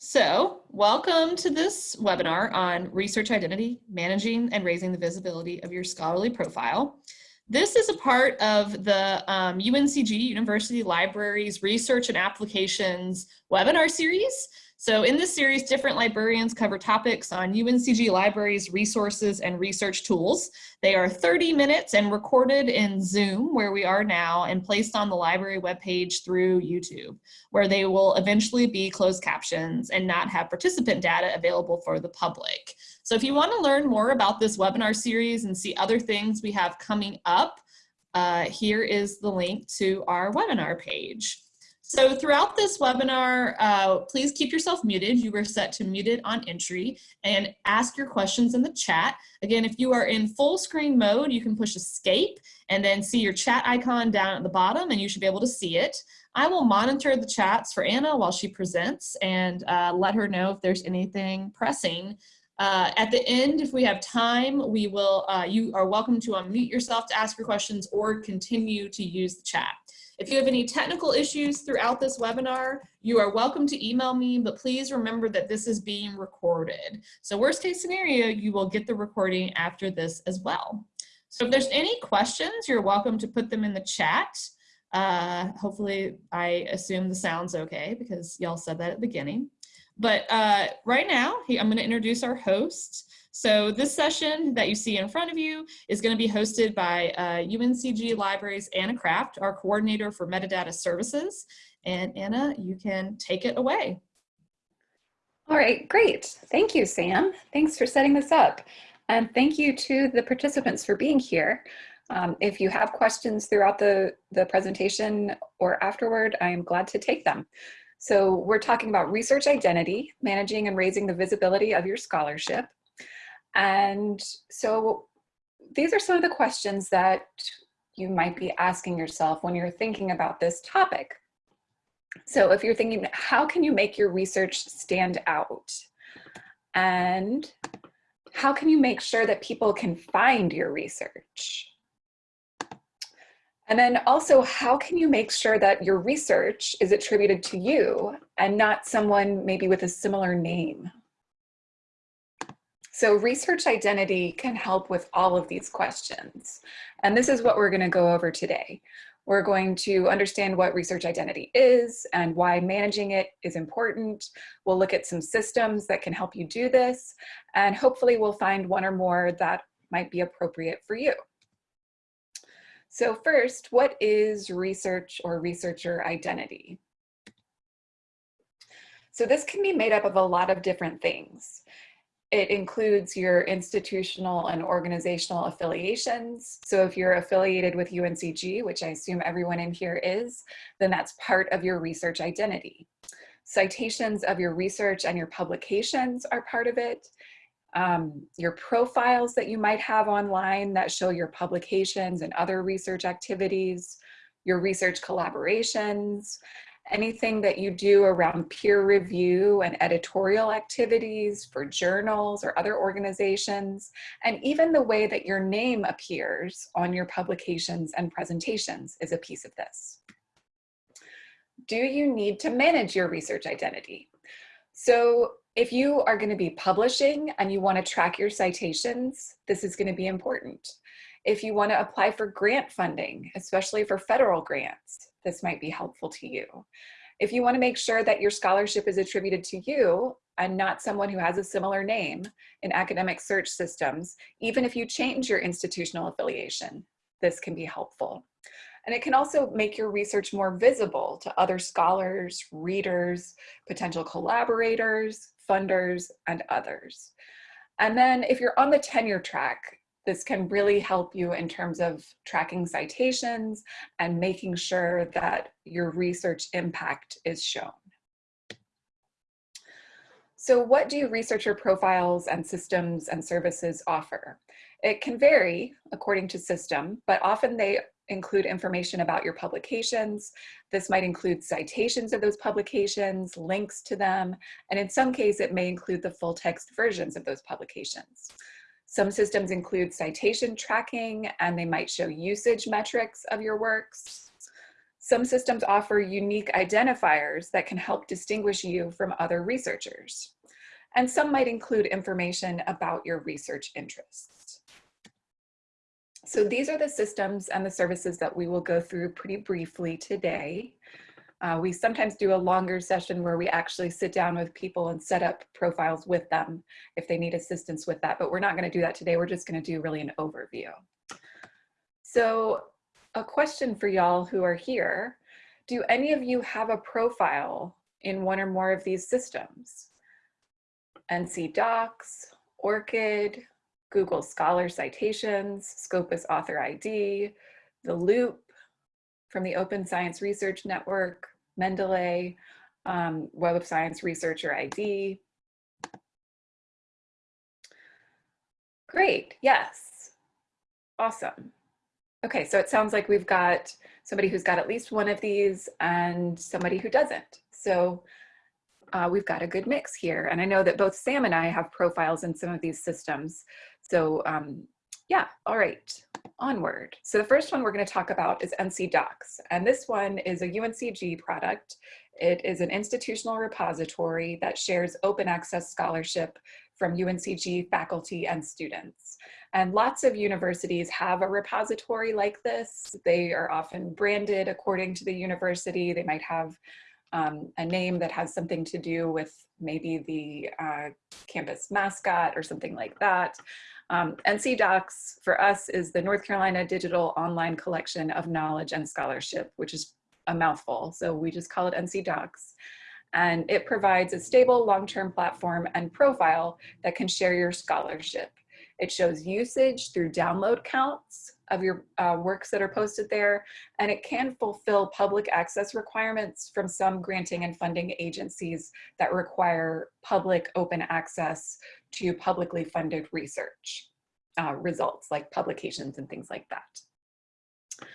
So welcome to this webinar on research identity, managing and raising the visibility of your scholarly profile. This is a part of the um, UNCG University Libraries Research and Applications webinar series. So in this series, different librarians cover topics on UNCG libraries, resources, and research tools. They are 30 minutes and recorded in Zoom, where we are now, and placed on the library webpage through YouTube, where they will eventually be closed captions and not have participant data available for the public. So if you want to learn more about this webinar series and see other things we have coming up, uh, here is the link to our webinar page. So throughout this webinar, uh, please keep yourself muted. You were set to muted on entry and ask your questions in the chat. Again, if you are in full screen mode, you can push escape and then see your chat icon down at the bottom and you should be able to see it. I will monitor the chats for Anna while she presents and uh, let her know if there's anything pressing. Uh, at the end, if we have time, we will, uh, you are welcome to unmute yourself to ask your questions or continue to use the chat. If you have any technical issues throughout this webinar, you are welcome to email me, but please remember that this is being recorded. So worst case scenario, you will get the recording after this as well. So if there's any questions, you're welcome to put them in the chat. Uh, hopefully I assume the sound's okay because y'all said that at the beginning. But uh, right now, I'm gonna introduce our host. So this session that you see in front of you is going to be hosted by uh, UNCG Libraries Anna Kraft, our coordinator for metadata services. And Anna, you can take it away. All right, great. Thank you, Sam. Thanks for setting this up. And thank you to the participants for being here. Um, if you have questions throughout the, the presentation or afterward, I am glad to take them. So we're talking about research identity, managing and raising the visibility of your scholarship. And so these are some of the questions that you might be asking yourself when you're thinking about this topic. So if you're thinking, how can you make your research stand out? And how can you make sure that people can find your research? And then also, how can you make sure that your research is attributed to you and not someone maybe with a similar name? So research identity can help with all of these questions. And this is what we're gonna go over today. We're going to understand what research identity is and why managing it is important. We'll look at some systems that can help you do this, and hopefully we'll find one or more that might be appropriate for you. So first, what is research or researcher identity? So this can be made up of a lot of different things. It includes your institutional and organizational affiliations. So if you're affiliated with UNCG, which I assume everyone in here is, then that's part of your research identity. Citations of your research and your publications are part of it. Um, your profiles that you might have online that show your publications and other research activities, your research collaborations, anything that you do around peer review and editorial activities for journals or other organizations, and even the way that your name appears on your publications and presentations is a piece of this. Do you need to manage your research identity? So if you are going to be publishing and you want to track your citations, this is going to be important. If you want to apply for grant funding, especially for federal grants, this might be helpful to you. If you wanna make sure that your scholarship is attributed to you and not someone who has a similar name in academic search systems, even if you change your institutional affiliation, this can be helpful. And it can also make your research more visible to other scholars, readers, potential collaborators, funders, and others. And then if you're on the tenure track, this can really help you in terms of tracking citations and making sure that your research impact is shown. So what do researcher profiles and systems and services offer? It can vary according to system, but often they include information about your publications. This might include citations of those publications, links to them, and in some case it may include the full text versions of those publications. Some systems include citation tracking and they might show usage metrics of your works. Some systems offer unique identifiers that can help distinguish you from other researchers. And some might include information about your research interests. So these are the systems and the services that we will go through pretty briefly today. Uh, we sometimes do a longer session where we actually sit down with people and set up profiles with them if they need assistance with that, but we're not gonna do that today. We're just gonna do really an overview. So a question for y'all who are here. Do any of you have a profile in one or more of these systems? NC Docs, ORCID, Google Scholar Citations, Scopus Author ID, the Loop from the Open Science Research Network, Mendeley, um, Web of Science Researcher ID. Great, yes, awesome. Okay, so it sounds like we've got somebody who's got at least one of these and somebody who doesn't. So uh, we've got a good mix here. And I know that both Sam and I have profiles in some of these systems. So um, yeah, all right, onward. So the first one we're gonna talk about is NC Docs. And this one is a UNCG product. It is an institutional repository that shares open access scholarship from UNCG faculty and students. And lots of universities have a repository like this. They are often branded according to the university. They might have um, a name that has something to do with maybe the uh, campus mascot or something like that. Um, NC Docs for us is the North Carolina Digital Online Collection of Knowledge and Scholarship, which is a mouthful. So we just call it NC Docs. And it provides a stable long-term platform and profile that can share your scholarship. It shows usage through download counts of your uh, works that are posted there, and it can fulfill public access requirements from some granting and funding agencies that require public open access to publicly funded research uh, results like publications and things like that.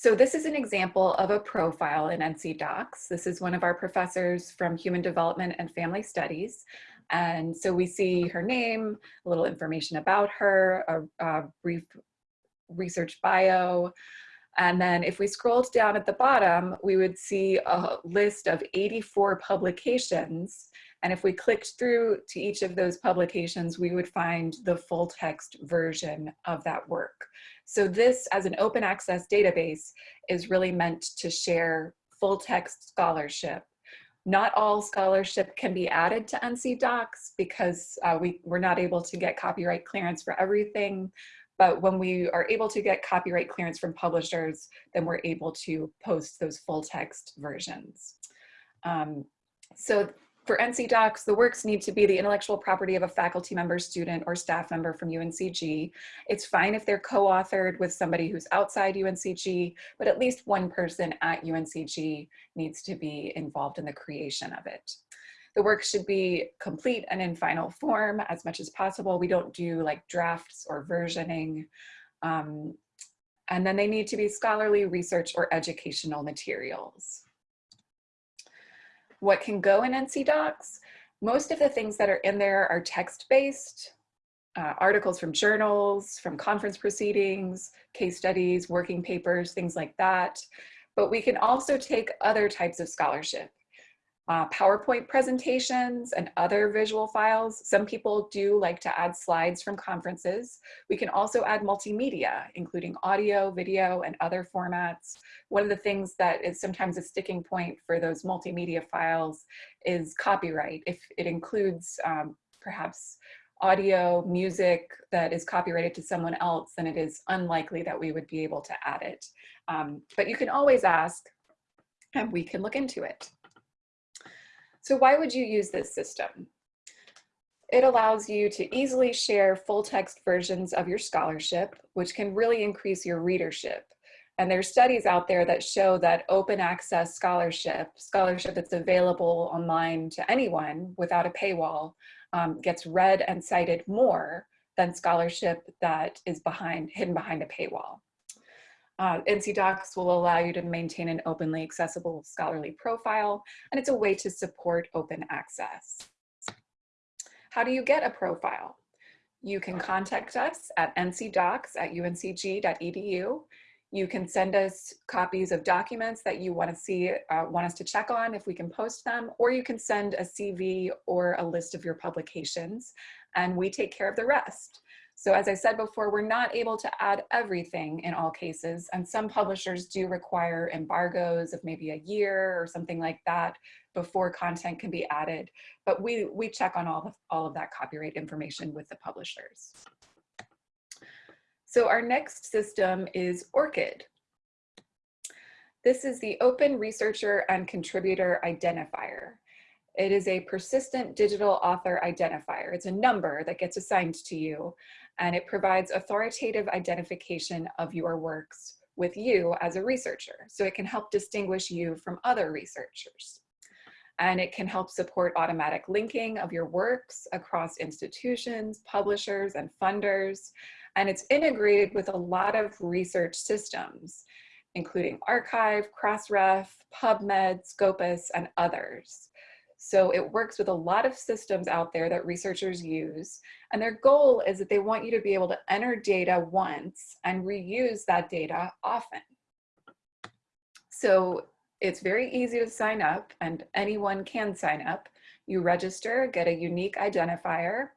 So this is an example of a profile in NC Docs. This is one of our professors from Human Development and Family Studies. And so we see her name, a little information about her, a, a brief research bio. And then if we scrolled down at the bottom, we would see a list of 84 publications. And if we clicked through to each of those publications, we would find the full text version of that work. So this as an open access database is really meant to share full text scholarship not all scholarship can be added to NC Docs because uh, we, we're not able to get copyright clearance for everything. But when we are able to get copyright clearance from publishers, then we're able to post those full text versions. Um, so for NC Docs, the works need to be the intellectual property of a faculty member, student, or staff member from UNCG. It's fine if they're co-authored with somebody who's outside UNCG, but at least one person at UNCG needs to be involved in the creation of it. The work should be complete and in final form as much as possible. We don't do like drafts or versioning. Um, and then they need to be scholarly research or educational materials what can go in NC Docs. Most of the things that are in there are text-based, uh, articles from journals, from conference proceedings, case studies, working papers, things like that. But we can also take other types of scholarship uh, PowerPoint presentations and other visual files. Some people do like to add slides from conferences. We can also add multimedia, including audio, video, and other formats. One of the things that is sometimes a sticking point for those multimedia files is copyright. If it includes um, perhaps audio, music that is copyrighted to someone else, then it is unlikely that we would be able to add it. Um, but you can always ask and we can look into it. So why would you use this system? It allows you to easily share full text versions of your scholarship, which can really increase your readership. And there's studies out there that show that open access scholarship, scholarship that's available online to anyone without a paywall, um, gets read and cited more than scholarship that is behind hidden behind a paywall. Uh, NC Docs will allow you to maintain an openly accessible scholarly profile, and it's a way to support open access. How do you get a profile? You can contact us at ncdocs at uncg.edu. You can send us copies of documents that you want to see, uh, want us to check on if we can post them, or you can send a CV or a list of your publications and we take care of the rest. So as I said before, we're not able to add everything in all cases, and some publishers do require embargoes of maybe a year or something like that before content can be added. But we, we check on all of, all of that copyright information with the publishers. So our next system is ORCID. This is the Open Researcher and Contributor Identifier. It is a persistent digital author identifier. It's a number that gets assigned to you and it provides authoritative identification of your works with you as a researcher. So it can help distinguish you from other researchers. And it can help support automatic linking of your works across institutions, publishers, and funders. And it's integrated with a lot of research systems, including arXiv, Crossref, PubMed, Scopus, and others. So it works with a lot of systems out there that researchers use. And their goal is that they want you to be able to enter data once and reuse that data often. So it's very easy to sign up and anyone can sign up. You register, get a unique identifier,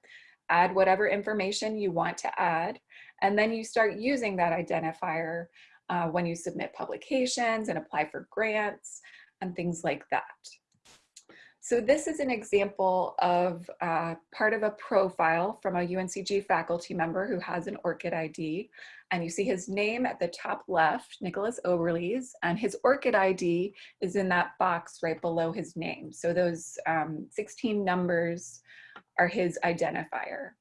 add whatever information you want to add, and then you start using that identifier uh, when you submit publications and apply for grants and things like that. So this is an example of uh, part of a profile from a UNCG faculty member who has an ORCID ID. And you see his name at the top left, Nicholas Oberlies, and his ORCID ID is in that box right below his name. So those um, 16 numbers are his identifier.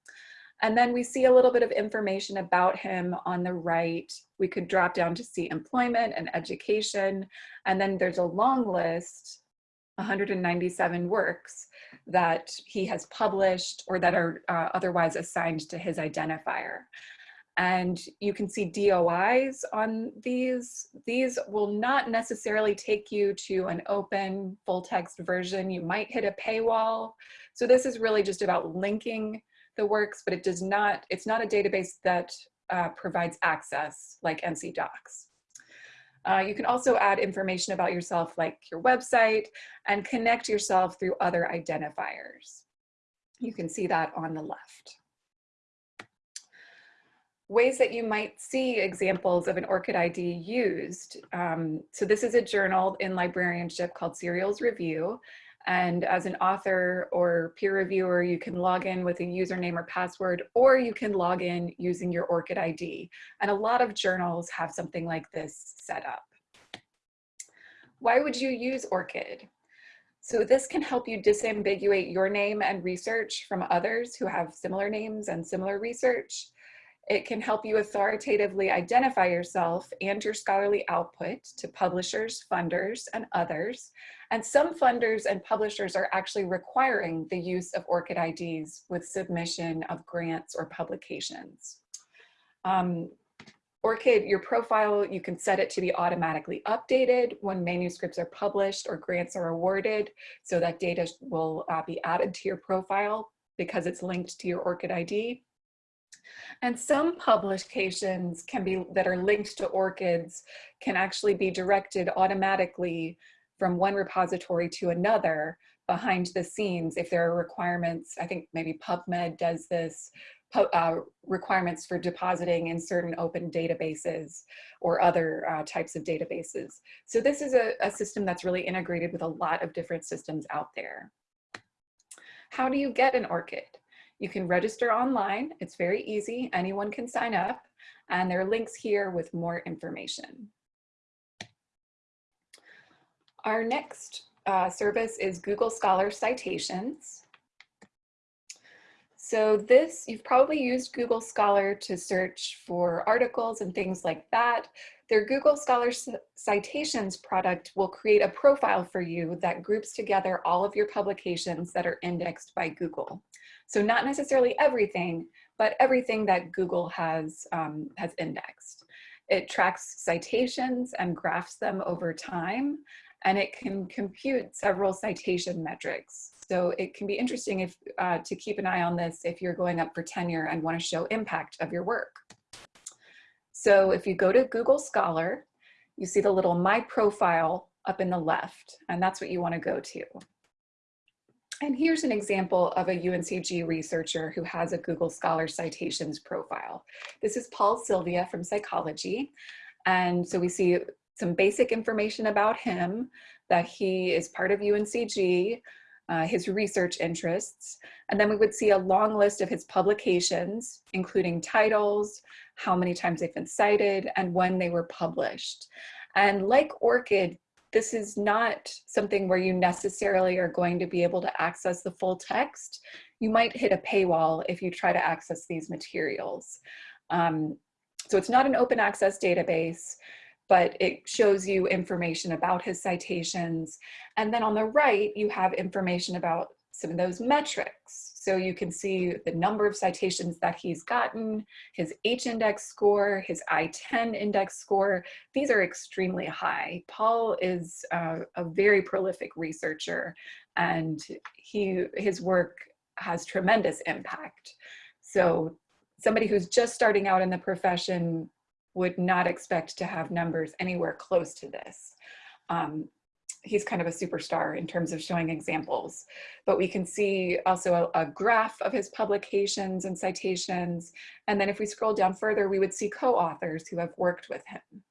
And then we see a little bit of information about him on the right. We could drop down to see employment and education. And then there's a long list 197 works that he has published or that are uh, otherwise assigned to his identifier. And you can see DOIs on these. These will not necessarily take you to an open full text version. You might hit a paywall. So this is really just about linking the works, but it does not, it's not a database that uh, provides access like NC Docs. Uh, you can also add information about yourself like your website and connect yourself through other identifiers. You can see that on the left. Ways that you might see examples of an ORCID ID used. Um, so this is a journal in librarianship called Serials Review. And as an author or peer reviewer, you can log in with a username or password, or you can log in using your ORCID ID. And a lot of journals have something like this set up. Why would you use ORCID? So this can help you disambiguate your name and research from others who have similar names and similar research. It can help you authoritatively identify yourself and your scholarly output to publishers, funders, and others. And some funders and publishers are actually requiring the use of ORCID IDs with submission of grants or publications. Um, ORCID, your profile, you can set it to be automatically updated when manuscripts are published or grants are awarded, so that data will uh, be added to your profile because it's linked to your ORCID ID. And some publications can be that are linked to ORCIDs can actually be directed automatically from one repository to another behind the scenes if there are requirements. I think maybe PubMed does this, uh, requirements for depositing in certain open databases or other uh, types of databases. So this is a, a system that's really integrated with a lot of different systems out there. How do you get an ORCID? You can register online. It's very easy. Anyone can sign up. And there are links here with more information. Our next uh, service is Google Scholar Citations. So this, you've probably used Google Scholar to search for articles and things like that. Their Google Scholar Citations product will create a profile for you that groups together all of your publications that are indexed by Google. So not necessarily everything, but everything that Google has, um, has indexed. It tracks citations and graphs them over time, and it can compute several citation metrics. So it can be interesting if, uh, to keep an eye on this if you're going up for tenure and want to show impact of your work. So if you go to Google Scholar, you see the little My Profile up in the left, and that's what you wanna go to. And here's an example of a UNCG researcher who has a Google Scholar Citations profile. This is Paul Silvia from psychology. And so we see some basic information about him, that he is part of UNCG, uh, his research interests, and then we would see a long list of his publications, including titles, how many times they've been cited, and when they were published. And like ORCID, this is not something where you necessarily are going to be able to access the full text. You might hit a paywall if you try to access these materials. Um, so it's not an open access database, but it shows you information about his citations. And then on the right, you have information about some of those metrics. So you can see the number of citations that he's gotten, his H-index score, his I-10 index score. These are extremely high. Paul is uh, a very prolific researcher and he his work has tremendous impact. So somebody who's just starting out in the profession would not expect to have numbers anywhere close to this. Um, he's kind of a superstar in terms of showing examples. But we can see also a, a, graph of his publications and citations. And then if we scroll down further, we would see co-authors who have worked with him.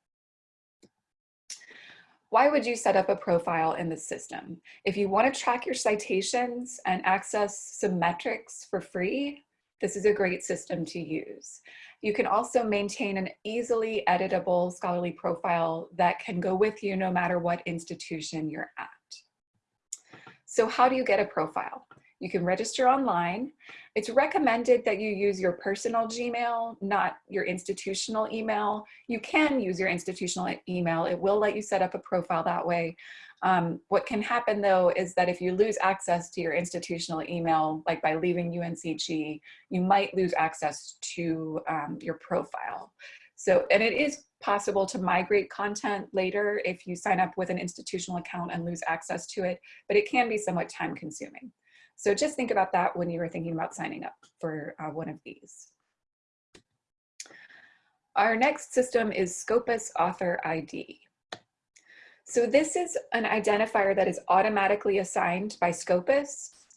Why would you set up a profile in the system? If you want to track your citations and access some metrics for free, this is a great system to use. You can also maintain an easily editable scholarly profile that can go with you no matter what institution you're at. So how do you get a profile? You can register online. It's recommended that you use your personal Gmail, not your institutional email. You can use your institutional email. It will let you set up a profile that way. Um, what can happen though is that if you lose access to your institutional email, like by leaving UNCG, you might lose access to um, your profile. So, and it is possible to migrate content later if you sign up with an institutional account and lose access to it, but it can be somewhat time consuming. So just think about that when you are thinking about signing up for uh, one of these. Our next system is Scopus Author ID. So this is an identifier that is automatically assigned by Scopus,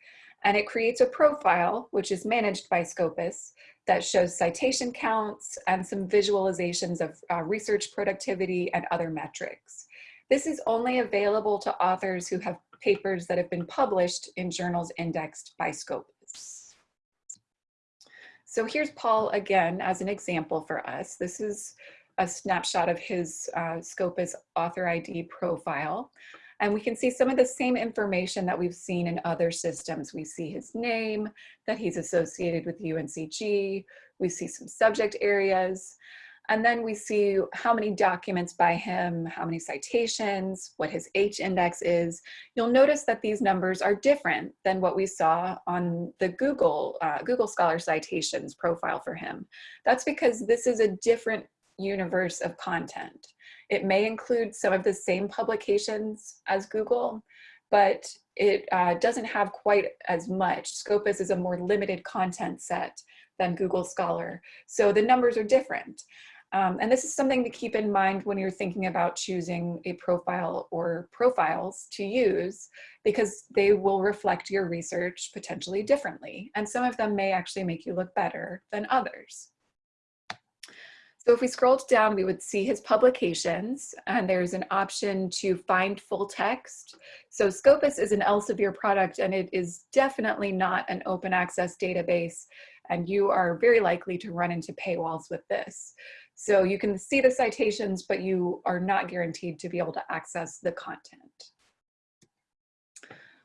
and it creates a profile, which is managed by Scopus, that shows citation counts and some visualizations of uh, research productivity and other metrics. This is only available to authors who have papers that have been published in journals indexed by Scopus. So here's Paul again as an example for us. This is a snapshot of his uh, Scopus author ID profile. And we can see some of the same information that we've seen in other systems. We see his name, that he's associated with UNCG. We see some subject areas. And then we see how many documents by him, how many citations, what his H index is. You'll notice that these numbers are different than what we saw on the Google, uh, Google Scholar Citations profile for him. That's because this is a different universe of content. It may include some of the same publications as Google, but it uh, doesn't have quite as much. Scopus is a more limited content set than Google Scholar. So the numbers are different. Um, and this is something to keep in mind when you're thinking about choosing a profile or profiles to use because they will reflect your research potentially differently. And some of them may actually make you look better than others. So if we scrolled down, we would see his publications and there's an option to find full text. So Scopus is an Elsevier product and it is definitely not an open access database and you are very likely to run into paywalls with this. So you can see the citations, but you are not guaranteed to be able to access the content.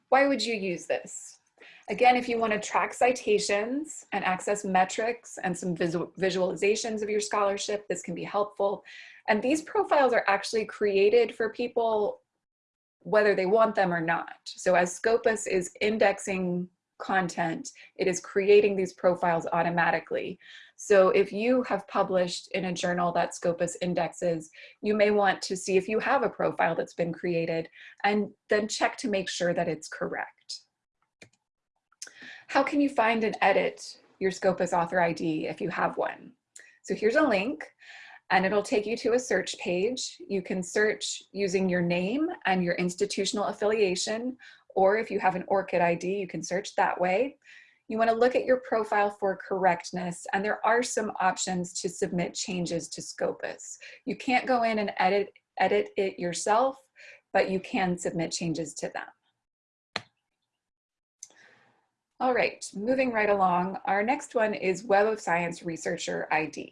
Why would you use this? Again, if you want to track citations and access metrics and some visual visualizations of your scholarship, this can be helpful. And these profiles are actually created for people whether they want them or not. So as Scopus is indexing content, it is creating these profiles automatically. So if you have published in a journal that Scopus indexes, you may want to see if you have a profile that's been created and then check to make sure that it's correct. How can you find and edit your Scopus author ID if you have one? So here's a link. and it'll take you to a search page. You can search using your name and your institutional affiliation, or if you have an ORCID ID, you can search that way. You wanna look at your profile for correctness, and there are some options to submit changes to Scopus. You can't go in and edit, edit it yourself, but you can submit changes to them. All right, moving right along, our next one is Web of Science Researcher ID.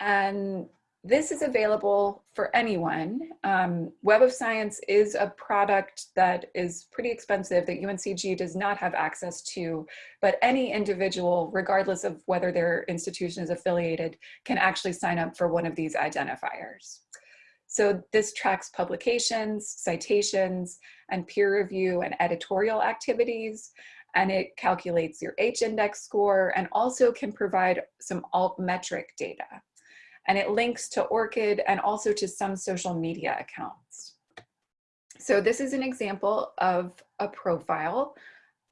And this is available for anyone. Um, Web of Science is a product that is pretty expensive that UNCG does not have access to, but any individual, regardless of whether their institution is affiliated, can actually sign up for one of these identifiers. So this tracks publications, citations, and peer review and editorial activities, and it calculates your H-index score and also can provide some altmetric data and it links to ORCID and also to some social media accounts. So this is an example of a profile.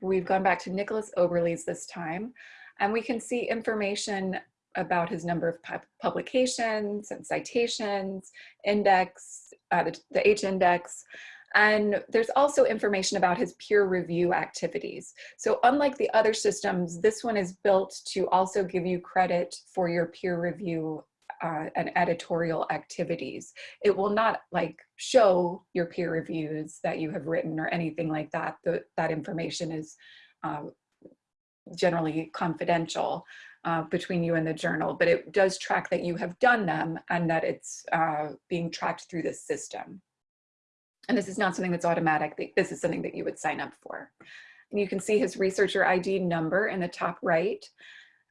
We've gone back to Nicholas Oberlies this time, and we can see information about his number of pu publications and citations, index, uh, the, the H-index, and there's also information about his peer review activities. So unlike the other systems, this one is built to also give you credit for your peer review uh, and editorial activities. It will not like show your peer reviews that you have written or anything like that. The, that information is uh, generally confidential uh, between you and the journal, but it does track that you have done them and that it's uh, being tracked through this system. And this is not something that's automatic. This is something that you would sign up for. And you can see his researcher ID number in the top right.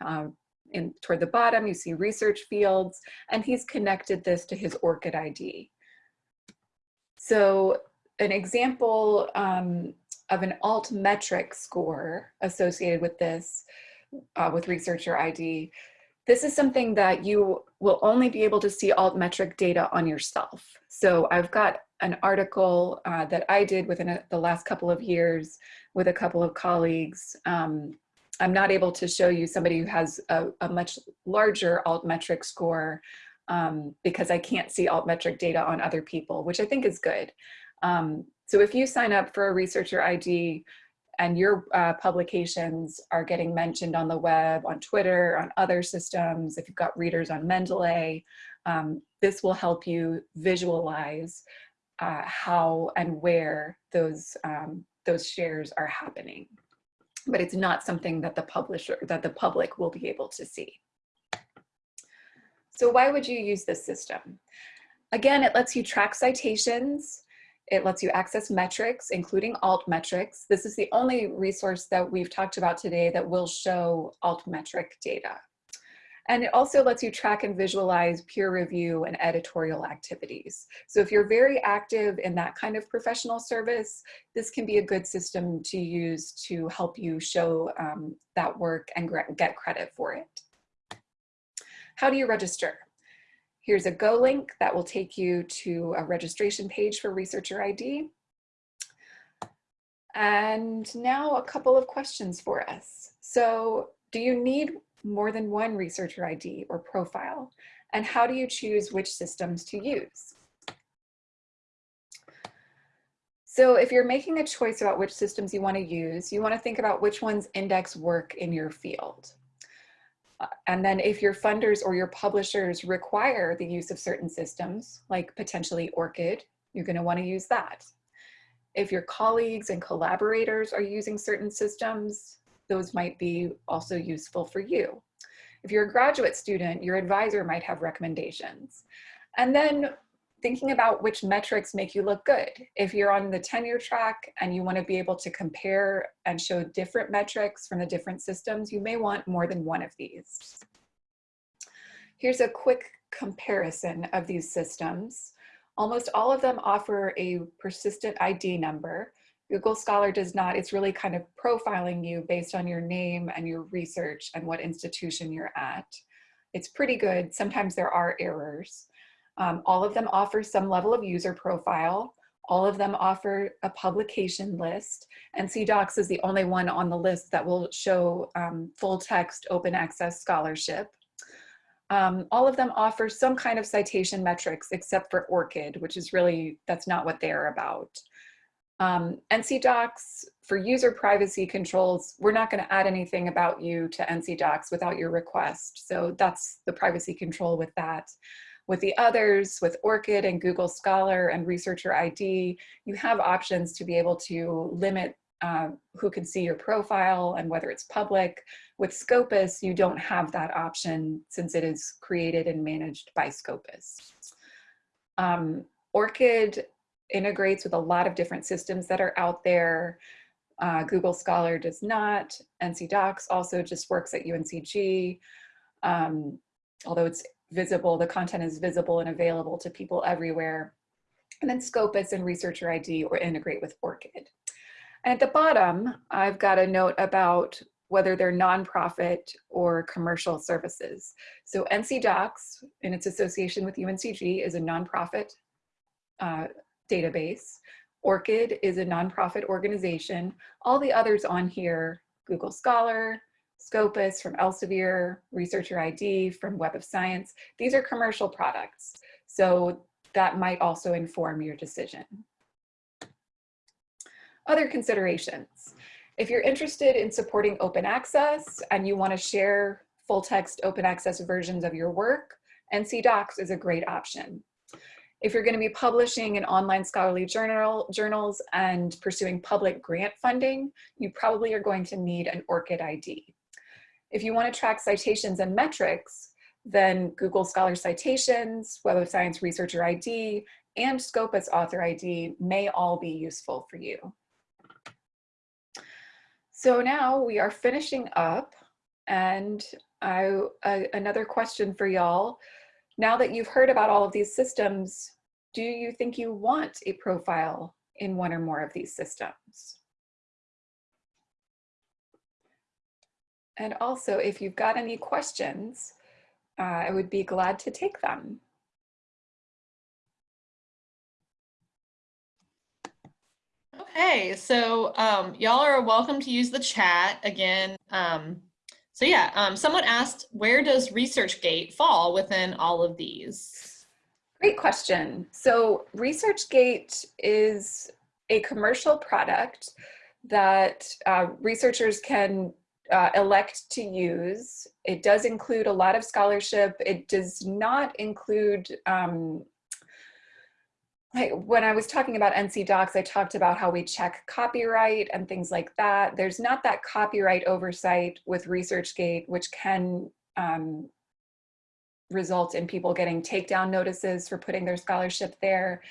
Um, in toward the bottom, you see research fields, and he's connected this to his ORCID ID. So an example um, of an altmetric score associated with this, uh, with researcher ID, this is something that you will only be able to see altmetric data on yourself. So I've got an article uh, that I did within a, the last couple of years with a couple of colleagues um, I'm not able to show you somebody who has a, a much larger altmetric score um, because I can't see altmetric data on other people, which I think is good. Um, so if you sign up for a researcher ID and your uh, publications are getting mentioned on the web, on Twitter, on other systems, if you've got readers on Mendeley, um, this will help you visualize uh, how and where those, um, those shares are happening but it's not something that the publisher, that the public will be able to see. So why would you use this system? Again, it lets you track citations. It lets you access metrics, including altmetrics. This is the only resource that we've talked about today that will show altmetric data. And it also lets you track and visualize peer review and editorial activities. So if you're very active in that kind of professional service, this can be a good system to use to help you show um, that work and get credit for it. How do you register? Here's a Go link that will take you to a registration page for Researcher ID. And now a couple of questions for us. So do you need more than one researcher ID or profile? And how do you choose which systems to use? So if you're making a choice about which systems you want to use, you want to think about which ones index work in your field. Uh, and then if your funders or your publishers require the use of certain systems, like potentially ORCID, you're going to want to use that. If your colleagues and collaborators are using certain systems, those might be also useful for you. If you're a graduate student, your advisor might have recommendations. And then thinking about which metrics make you look good. If you're on the tenure track and you want to be able to compare and show different metrics from the different systems, you may want more than one of these. Here's a quick comparison of these systems. Almost all of them offer a persistent ID number, Google Scholar does not. It's really kind of profiling you based on your name and your research and what institution you're at. It's pretty good. Sometimes there are errors. Um, all of them offer some level of user profile. All of them offer a publication list. NC Docs is the only one on the list that will show um, full text open access scholarship. Um, all of them offer some kind of citation metrics except for ORCID, which is really, that's not what they're about. Um, NC Docs, for user privacy controls, we're not gonna add anything about you to NC Docs without your request. So that's the privacy control with that. With the others, with ORCID and Google Scholar and Researcher ID, you have options to be able to limit uh, who can see your profile and whether it's public. With Scopus, you don't have that option since it is created and managed by Scopus. Um, ORCID integrates with a lot of different systems that are out there. Uh, Google Scholar does not. NC Docs also just works at UNCG. Um, although it's visible, the content is visible and available to people everywhere. And then Scopus and Researcher ID or integrate with ORCID. And at the bottom, I've got a note about whether they're nonprofit or commercial services. So NC Docs, in its association with UNCG, is a nonprofit uh, database. ORCID is a nonprofit organization. All the others on here, Google Scholar, Scopus from Elsevier, Researcher ID from Web of Science, these are commercial products. So that might also inform your decision. Other considerations. If you're interested in supporting open access and you wanna share full text open access versions of your work, NC Docs is a great option. If you're gonna be publishing in online scholarly journal, journals and pursuing public grant funding, you probably are going to need an ORCID ID. If you want to track citations and metrics, then Google Scholar Citations, Web of Science Researcher ID, and Scopus Author ID may all be useful for you. So now we are finishing up and I, uh, another question for y'all. Now that you've heard about all of these systems, do you think you want a profile in one or more of these systems? And also, if you've got any questions, uh, I would be glad to take them. Okay, so um, y'all are welcome to use the chat again. Um, so yeah, um, someone asked, where does ResearchGate fall within all of these? Great question. So ResearchGate is a commercial product that uh, researchers can uh, elect to use. It does include a lot of scholarship. It does not include, um, when I was talking about NC Docs, I talked about how we check copyright and things like that. There's not that copyright oversight with ResearchGate, which can um, result in people getting takedown notices for putting their scholarship there.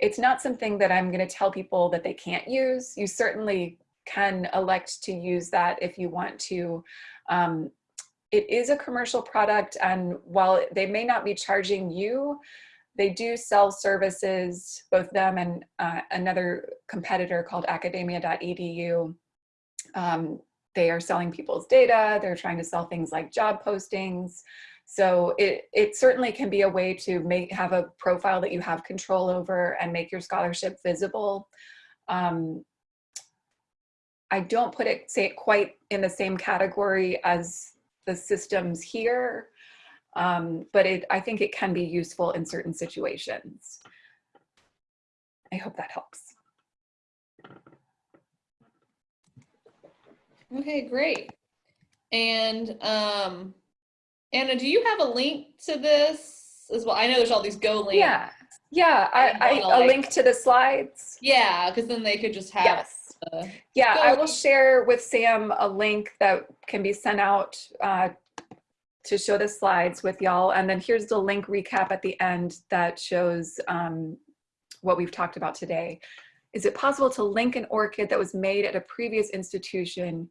It's not something that I'm gonna tell people that they can't use. You certainly can elect to use that if you want to. Um, it is a commercial product and while they may not be charging you, they do sell services, both them and uh, another competitor called academia.edu. Um, they are selling people's data. They're trying to sell things like job postings. So it, it certainly can be a way to make have a profile that you have control over and make your scholarship visible. Um, I don't put it, say it quite in the same category as the systems here, um, but it, I think it can be useful in certain situations. I hope that helps. Okay, great. And um, Anna, do you have a link to this as well? I know there's all these Go links. Yeah, yeah, I, I, a like, link to the slides. Yeah, because then they could just have yes yeah, I will share with Sam a link that can be sent out uh, to show the slides with y'all. And then here's the link recap at the end that shows um, what we've talked about today. Is it possible to link an ORCID that was made at a previous institution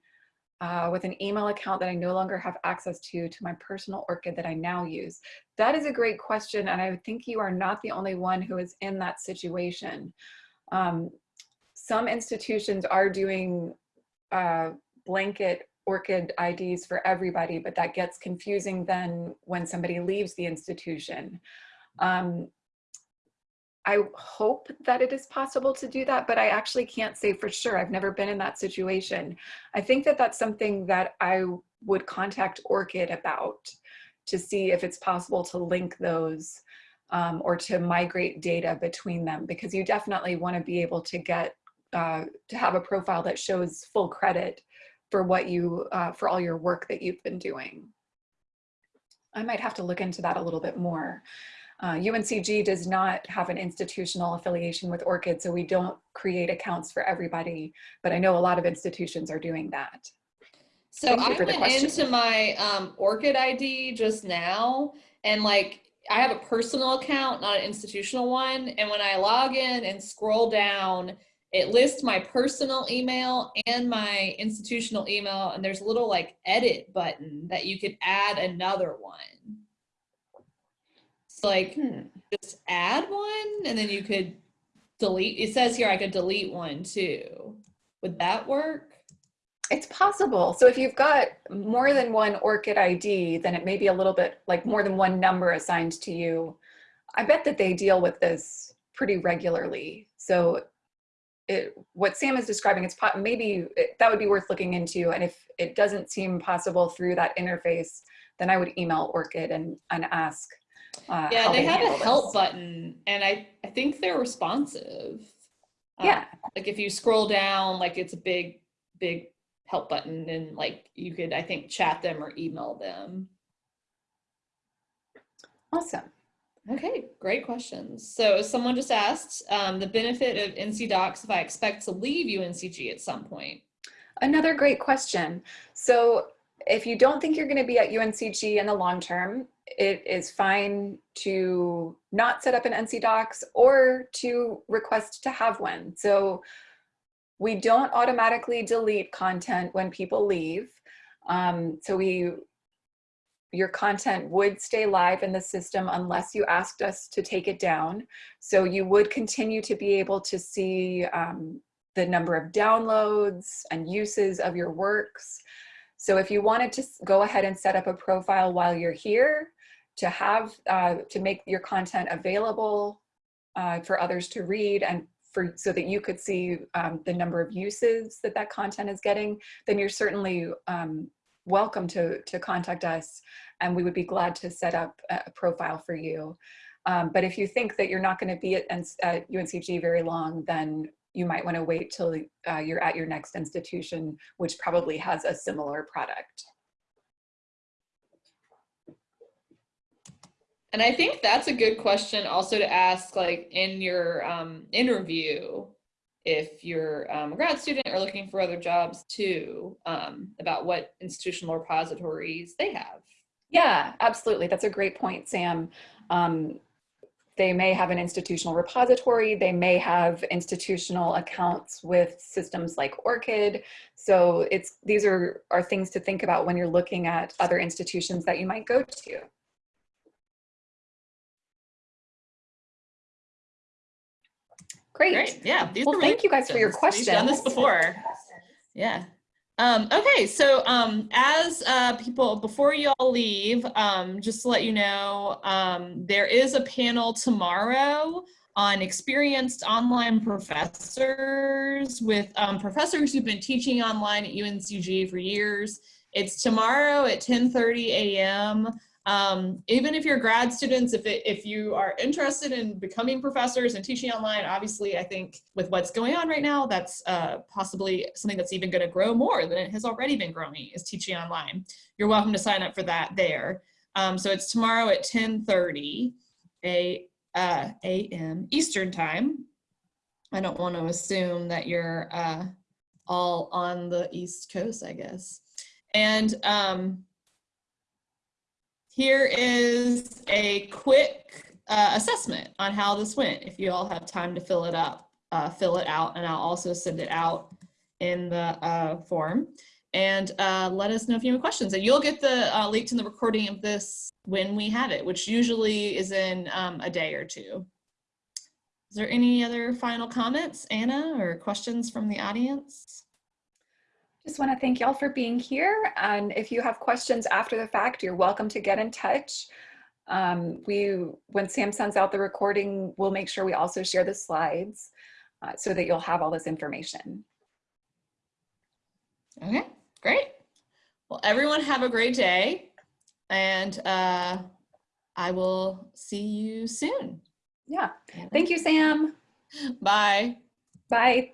uh, with an email account that I no longer have access to, to my personal ORCID that I now use? That is a great question. And I think you are not the only one who is in that situation. Um, some institutions are doing uh, blanket ORCID IDs for everybody, but that gets confusing then when somebody leaves the institution. Um, I hope that it is possible to do that, but I actually can't say for sure. I've never been in that situation. I think that that's something that I would contact ORCID about to see if it's possible to link those um, or to migrate data between them because you definitely want to be able to get uh, to have a profile that shows full credit for what you uh, for all your work that you've been doing. I might have to look into that a little bit more. Uh, UNCG does not have an institutional affiliation with ORCID, so we don't create accounts for everybody, but I know a lot of institutions are doing that. So I went into my um, ORCID ID just now, and like I have a personal account, not an institutional one. And when I log in and scroll down, it lists my personal email and my institutional email, and there's a little like edit button that you could add another one. So like Hmm. just add one, and then you could delete. It says here I could delete one too. Would that work? It's possible. So if you've got more than one ORCID ID, then it may be a little bit like more than one number assigned to you. I bet that they deal with this pretty regularly. So it, what Sam is describing, it's maybe it, that would be worth looking into. And if it doesn't seem possible through that interface, then I would email ORCID and, and ask. Uh, Yeah, they have a help this. button, and I I think they're responsive. Um, Yeah, like if you scroll down, like it's a big big help button, and like you could I think chat them or email them. awesome. Okay, great questions. So someone just asked um, the benefit of NC Docs if I expect to leave UNCG at some point. Another great question. So if you don't think you're going to be at UNCG in the long term, it is fine to not set up an NC Docs or to request to have one. So we don't automatically delete content when people leave. Um, so we, your content would stay live in the system unless you asked us to take it down. So you would continue to be able to see um, the number of downloads and uses of your works. So if you wanted to go ahead and set up a profile while you're here to have, uh, to make your content available uh, for others to read and for, so that you could see um, the number of uses that that content is getting, then you're certainly um, welcome to, to contact us and we would be glad to set up a profile for you. Um, but if you think that you're not going to be at, at UNCG very long, then you might want to wait till uh, you're at your next institution, which probably has a similar product. And I think that's a good question also to ask like in your um, interview if you're um, a grad student or looking for other jobs too um, about what institutional repositories they have. Yeah, absolutely. That's a great point, Sam. Um, they may have an institutional repository. They may have institutional accounts with systems like ORCID. So it's these are, are things to think about when you're looking at other institutions that you might go to. Great. Great. Yeah. These Well, really thank you guys for your questions. We've done this before. Yeah. Um, okay, so um, as uh, people, before you all leave, um, just to let you know, um, there is a panel tomorrow on experienced online professors with um, professors who've been teaching online at UNCG for years. It's tomorrow at 10.30 a.m. Um, even if you're grad students, if, it, if you are interested in becoming professors and teaching online, obviously I think with what's going on right now, that's uh, possibly something that's even gonna grow more than it has already been growing is teaching online. You're welcome to sign up for that there. Um, so it's tomorrow at 10.30 a, uh, a.m. Eastern time. I don't want to assume that you're uh, all on the East Coast, I guess. And um, here is a quick uh, assessment on how this went. If you all have time to fill it up, uh, fill it out, and I'll also send it out in the uh, form. And uh, let us know if you have questions. And you'll get the uh, link to the recording of this when we have it, which usually is in um, a day or two. Is there any other final comments, Anna, or questions from the audience? Just want to thank y'all for being here. And if you have questions after the fact, you're welcome to get in touch. Um, we, when Sam sends out the recording, we'll make sure we also share the slides uh, so that you'll have all this information. Okay, great. Well, everyone have a great day. and uh, I will see you soon. Yeah. Thank you, Sam. Bye. Bye.